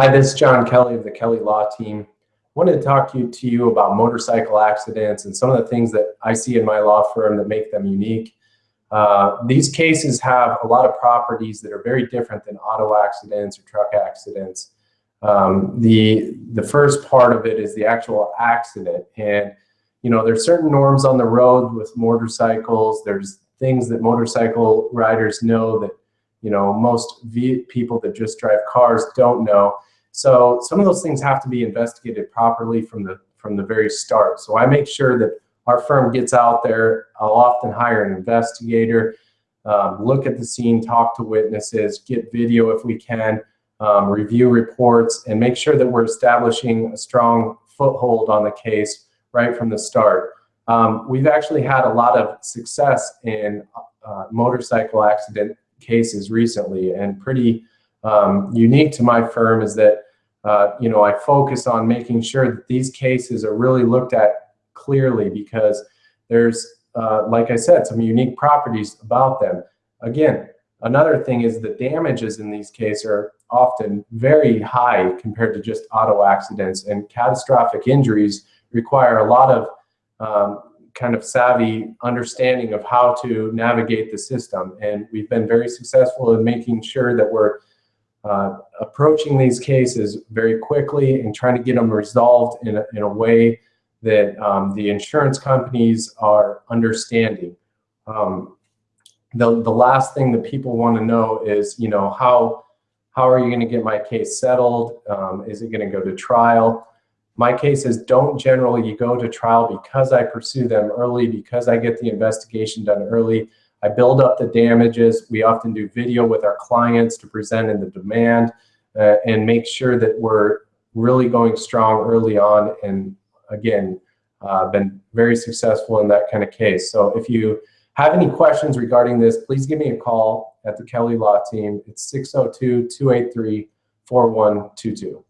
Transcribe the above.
Hi, this is John Kelly of the Kelly Law Team. I wanted to talk to you, to you about motorcycle accidents and some of the things that I see in my law firm that make them unique. Uh, these cases have a lot of properties that are very different than auto accidents or truck accidents. Um, the, the first part of it is the actual accident. And, you know, there's certain norms on the road with motorcycles. There's things that motorcycle riders know that, you know, most people that just drive cars don't know. So some of those things have to be investigated properly from the, from the very start. So I make sure that our firm gets out there. I'll often hire an investigator, um, look at the scene, talk to witnesses, get video if we can, um, review reports, and make sure that we're establishing a strong foothold on the case right from the start. Um, we've actually had a lot of success in uh, motorcycle accident cases recently, and pretty um, unique to my firm is that uh, you know I focus on making sure that these cases are really looked at clearly because there's, uh, like I said, some unique properties about them. Again, another thing is the damages in these cases are often very high compared to just auto accidents and catastrophic injuries require a lot of um, kind of savvy understanding of how to navigate the system. And we've been very successful in making sure that we're uh, approaching these cases very quickly and trying to get them resolved in a, in a way that um, the insurance companies are understanding. Um, the, the last thing that people want to know is, you know, how, how are you going to get my case settled? Um, is it going to go to trial? My cases don't generally go to trial because I pursue them early, because I get the investigation done early. I build up the damages. We often do video with our clients to present in the demand uh, and make sure that we're really going strong early on and again, uh, been very successful in that kind of case. So if you have any questions regarding this, please give me a call at the Kelly Law Team. It's 602-283-4122.